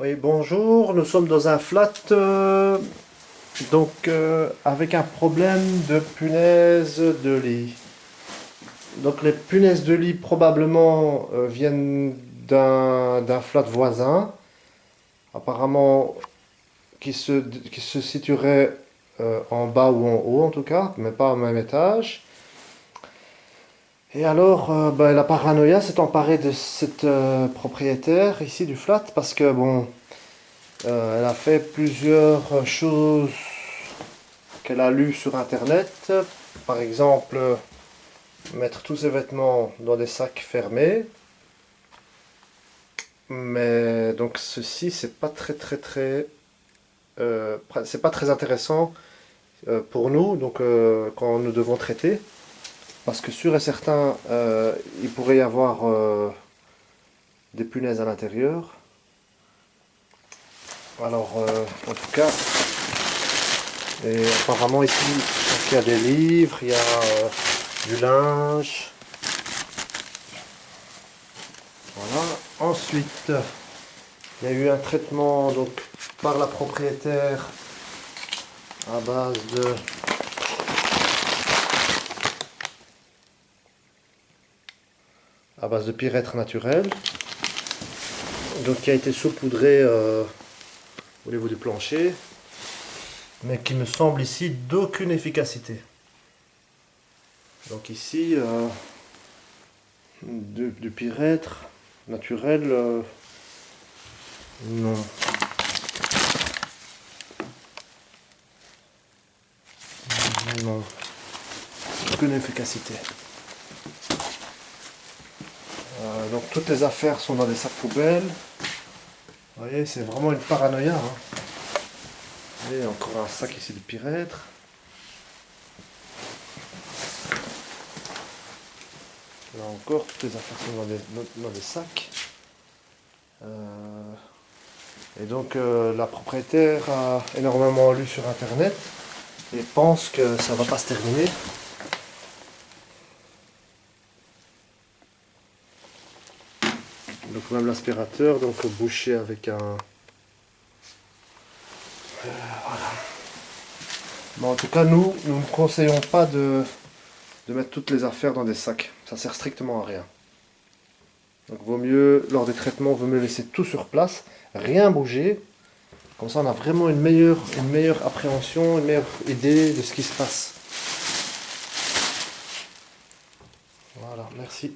Oui, bonjour, nous sommes dans un flat, euh, donc euh, avec un problème de punaise de lit. Donc les punaises de lit probablement euh, viennent d'un flat voisin, apparemment qui se, qui se situerait en bas ou en haut en tout cas, mais pas au même étage. Et alors, euh, ben, la paranoïa s'est emparée de cette euh, propriétaire ici du flat parce que bon, euh, elle a fait plusieurs choses qu'elle a lues sur internet. Par exemple, mettre tous ses vêtements dans des sacs fermés. Mais donc ceci, c'est pas très très très, c'est pas très intéressant pour nous. Donc quand nous devons traiter. Parce que sûr et certain, euh, il pourrait y avoir euh, des punaises à l'intérieur. Alors, euh, en tout cas, et apparemment ici, il y a des livres, il y a du linge. Voilà. Ensuite, il y a eu un traitement donc, par la propriétaire à base de à base de pyrètre naturel, donc qui a été saupoudré euh, au niveau du plancher, mais qui me semble ici d'aucune efficacité. Donc ici, euh, du, du, naturel, euh, non. Non. Aucune efficacité. Euh, donc toutes les affaires sont dans des sacs poubelles. Vous voyez, c'est vraiment une paranoïa. Hein. Voyez, encore un sac ici de pyrètre. Là encore, toutes les affaires sont dans des, sacs. Euh, et donc euh, la propriétaire a énormément lu sur internet et pense que ça va pas se terminer. Donc même l'aspirateur donc bouché avec un euh, voilà. En tout cas nous nous ne conseillons pas de, de mettre toutes les affaires dans des sacs. Ça sert strictement à rien. Donc vaut mieux lors des traitements vaut mieux laisser tout sur place rien bouger. Comme ça on a vraiment une meilleure une meilleure appréhension une meilleure idée de ce qui se passe. Voilà merci